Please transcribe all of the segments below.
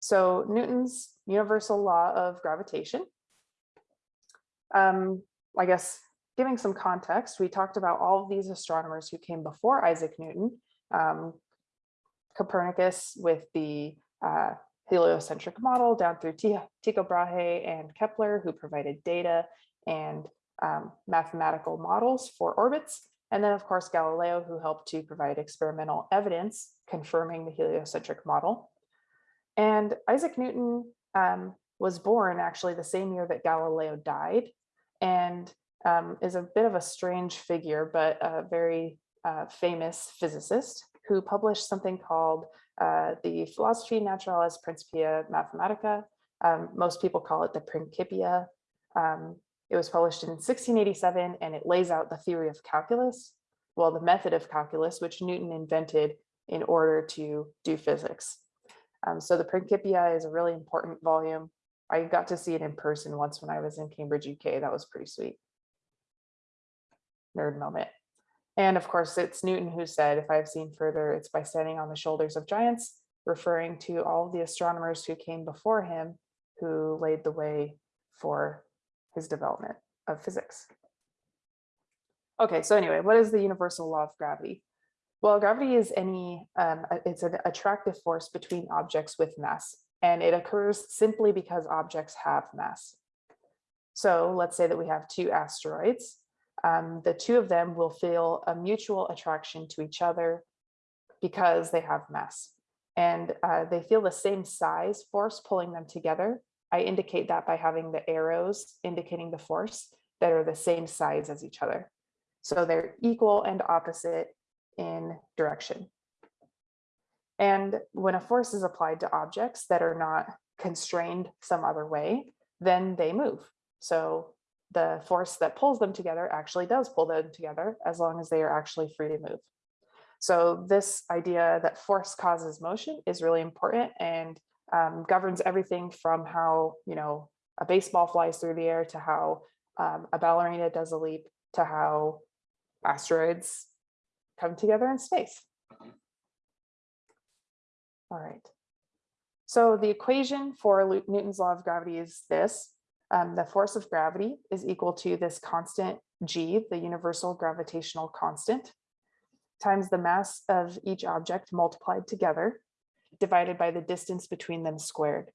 So Newton's universal law of gravitation. Um, I guess giving some context, we talked about all of these astronomers who came before Isaac Newton, um, Copernicus with the uh, heliocentric model down through Tycho Brahe and Kepler who provided data and um, mathematical models for orbits. And then of course, Galileo who helped to provide experimental evidence confirming the heliocentric model. And Isaac Newton um, was born actually the same year that Galileo died and um, is a bit of a strange figure, but a very uh, famous physicist who published something called uh, the Philosophiae Naturalis Principia Mathematica. Um, most people call it the Principia. Um, it was published in 1687 and it lays out the theory of calculus, well, the method of calculus, which Newton invented in order to do physics. Um, so the Principia is a really important volume. I got to see it in person once when I was in Cambridge, UK. That was pretty sweet. Nerd moment. And of course, it's Newton who said, if I've seen further, it's by standing on the shoulders of giants, referring to all the astronomers who came before him, who laid the way for his development of physics. Okay, so anyway, what is the universal law of gravity? Well, gravity is any, um, it's an attractive force between objects with mass, and it occurs simply because objects have mass. So let's say that we have two asteroids. Um, the two of them will feel a mutual attraction to each other because they have mass. And uh, they feel the same size force pulling them together. I indicate that by having the arrows indicating the force that are the same size as each other. So they're equal and opposite in direction. And when a force is applied to objects that are not constrained some other way, then they move. So the force that pulls them together actually does pull them together as long as they are actually free to move. So this idea that force causes motion is really important and um, governs everything from how, you know, a baseball flies through the air to how um, a ballerina does a leap to how asteroids come together in space. All right. So the equation for Newton's law of gravity is this. Um, the force of gravity is equal to this constant g, the universal gravitational constant, times the mass of each object multiplied together, divided by the distance between them squared.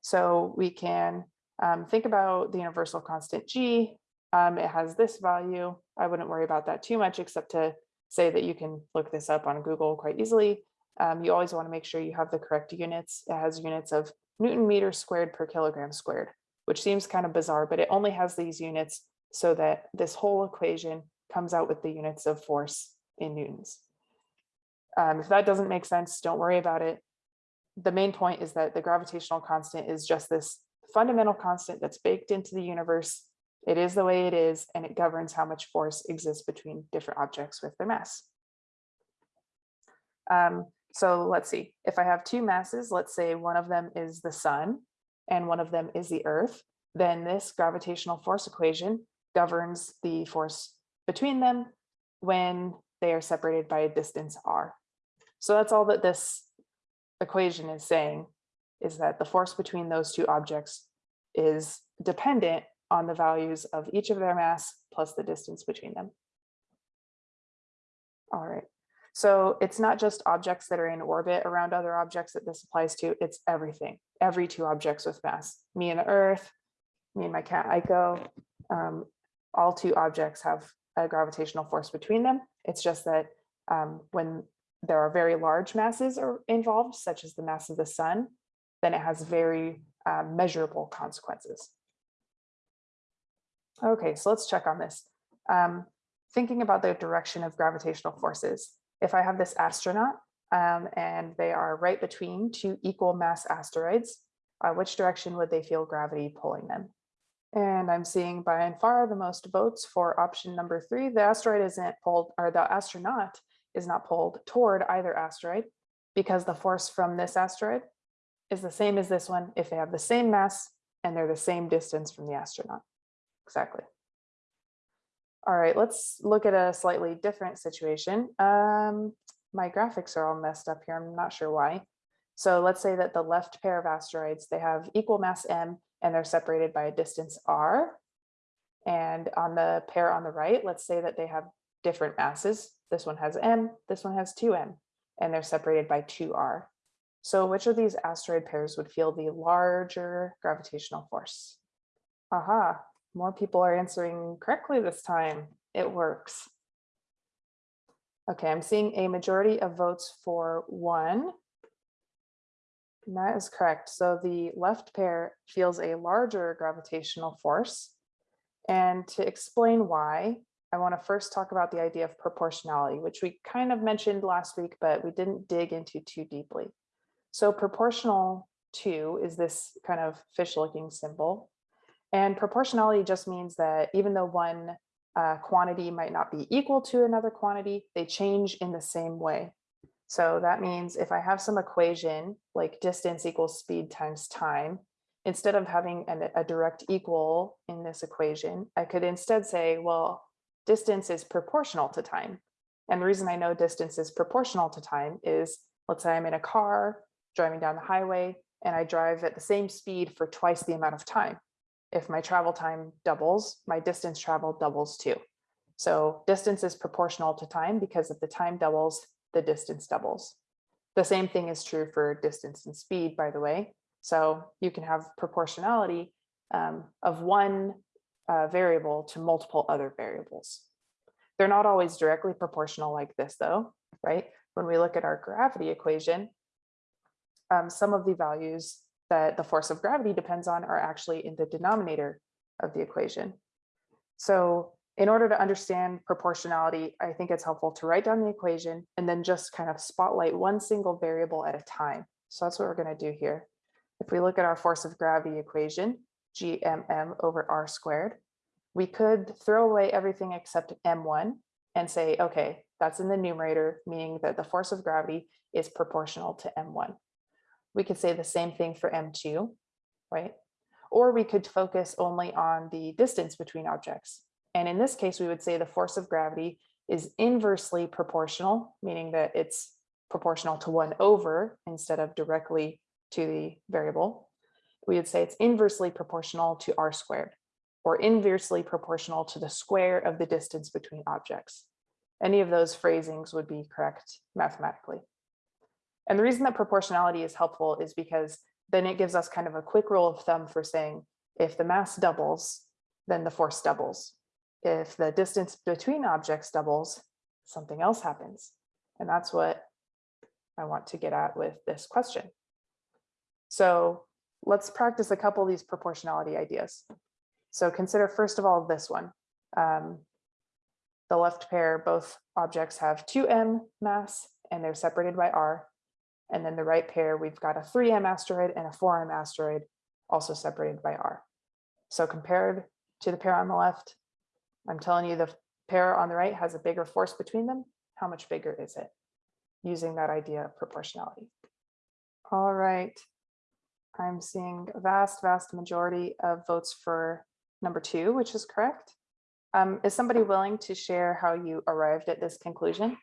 So we can um, think about the universal constant g. Um, it has this value. I wouldn't worry about that too much, except to say that you can look this up on Google quite easily. Um, you always want to make sure you have the correct units. It has units of Newton meter squared per kilogram squared, which seems kind of bizarre, but it only has these units so that this whole equation comes out with the units of force in Newtons. Um, if that doesn't make sense, don't worry about it. The main point is that the gravitational constant is just this fundamental constant that's baked into the universe it is the way it is, and it governs how much force exists between different objects with their mass. Um, so let's see, if I have two masses, let's say one of them is the sun and one of them is the earth, then this gravitational force equation governs the force between them when they are separated by a distance r. So that's all that this equation is saying, is that the force between those two objects is dependent on the values of each of their mass plus the distance between them. All right, so it's not just objects that are in orbit around other objects that this applies to, it's everything, every two objects with mass. Me and the Earth, me and my cat Aiko, um, all two objects have a gravitational force between them. It's just that um, when there are very large masses are involved, such as the mass of the sun, then it has very uh, measurable consequences. Okay, so let's check on this. Um, thinking about the direction of gravitational forces. If I have this astronaut um, and they are right between two equal mass asteroids, uh, which direction would they feel gravity pulling them? And I'm seeing by and far the most votes for option number three. The asteroid isn't pulled, or the astronaut is not pulled toward either asteroid because the force from this asteroid is the same as this one if they have the same mass and they're the same distance from the astronaut exactly. All right, let's look at a slightly different situation. Um, my graphics are all messed up here. I'm not sure why. So let's say that the left pair of asteroids, they have equal mass m and they're separated by a distance r. And on the pair on the right, let's say that they have different masses. This one has m, this one has 2m, and they're separated by 2r. So which of these asteroid pairs would feel the larger gravitational force? Aha, more people are answering correctly this time. It works. Okay, I'm seeing a majority of votes for one. And that is correct. So the left pair feels a larger gravitational force. And to explain why, I want to first talk about the idea of proportionality, which we kind of mentioned last week, but we didn't dig into too deeply. So proportional to is this kind of fish looking symbol. And proportionality just means that even though one uh, quantity might not be equal to another quantity, they change in the same way. So that means if I have some equation like distance equals speed times time, instead of having an, a direct equal in this equation, I could instead say, well, distance is proportional to time. And the reason I know distance is proportional to time is, let's say I'm in a car driving down the highway and I drive at the same speed for twice the amount of time. If my travel time doubles, my distance traveled doubles too. So distance is proportional to time because if the time doubles, the distance doubles. The same thing is true for distance and speed, by the way. So you can have proportionality um, of one uh, variable to multiple other variables. They're not always directly proportional like this though, right? When we look at our gravity equation, um, some of the values that the force of gravity depends on are actually in the denominator of the equation. So in order to understand proportionality, I think it's helpful to write down the equation and then just kind of spotlight one single variable at a time. So that's what we're going to do here. If we look at our force of gravity equation, gmm over r squared, we could throw away everything except m1 and say, okay, that's in the numerator, meaning that the force of gravity is proportional to m1. We could say the same thing for m2, right? Or we could focus only on the distance between objects. And in this case, we would say the force of gravity is inversely proportional, meaning that it's proportional to one over instead of directly to the variable. We would say it's inversely proportional to r squared or inversely proportional to the square of the distance between objects. Any of those phrasings would be correct mathematically. And the reason that proportionality is helpful is because then it gives us kind of a quick rule of thumb for saying if the mass doubles, then the force doubles. If the distance between objects doubles, something else happens. And that's what I want to get at with this question. So let's practice a couple of these proportionality ideas. So consider first of all this one. Um, the left pair, both objects have 2m mass and they're separated by r. And then the right pair, we've got a 3m asteroid and a 4m asteroid also separated by r. So compared to the pair on the left, I'm telling you the pair on the right has a bigger force between them. How much bigger is it? Using that idea of proportionality. All right. I'm seeing a vast, vast majority of votes for number two, which is correct. Um, is somebody willing to share how you arrived at this conclusion?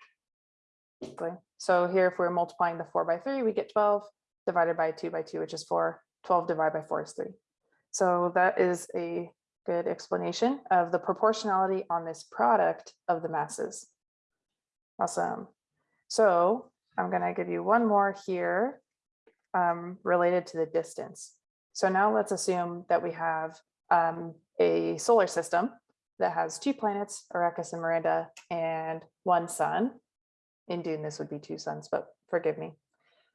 So here, if we're multiplying the four by three, we get 12 divided by two by two, which is four. 12 divided by four is three. So that is a good explanation of the proportionality on this product of the masses. Awesome. So I'm going to give you one more here um, related to the distance. So now let's assume that we have um, a solar system that has two planets, Arrakis and Miranda, and one sun. In Dune, this would be two suns, but forgive me.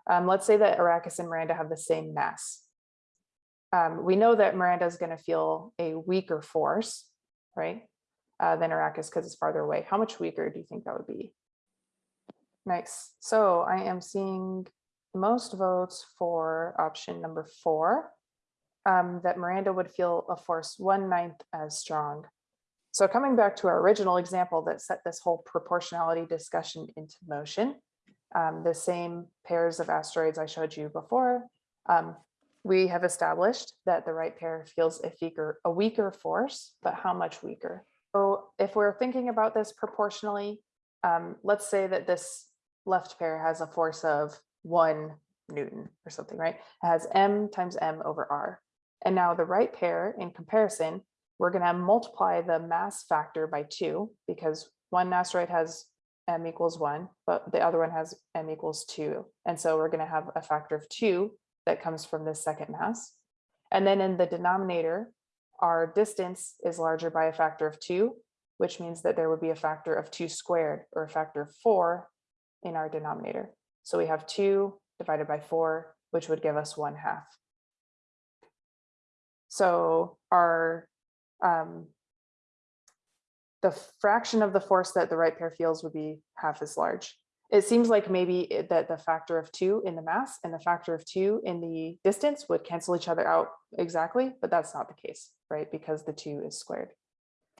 Um, let's say that Arrakis and Miranda have the same mass um, we know that Miranda is going to feel a weaker force, right, uh, than Arrakis because it's farther away. How much weaker do you think that would be? Nice. So I am seeing most votes for option number four, um, that Miranda would feel a force one ninth as strong. So coming back to our original example that set this whole proportionality discussion into motion, um, the same pairs of asteroids I showed you before, um, we have established that the right pair feels a weaker, a weaker force, but how much weaker? So if we're thinking about this proportionally, um, let's say that this left pair has a force of one Newton or something, right? It has M times M over R. And now the right pair in comparison, we're gonna multiply the mass factor by two because one asteroid has M equals one, but the other one has M equals two. And so we're gonna have a factor of two that comes from this second mass. And then in the denominator, our distance is larger by a factor of two, which means that there would be a factor of two squared or a factor of four in our denominator. So we have two divided by four, which would give us one half. So our um, the fraction of the force that the right pair feels would be half as large. It seems like maybe that the factor of two in the mass and the factor of two in the distance would cancel each other out exactly, but that's not the case, right? Because the two is squared.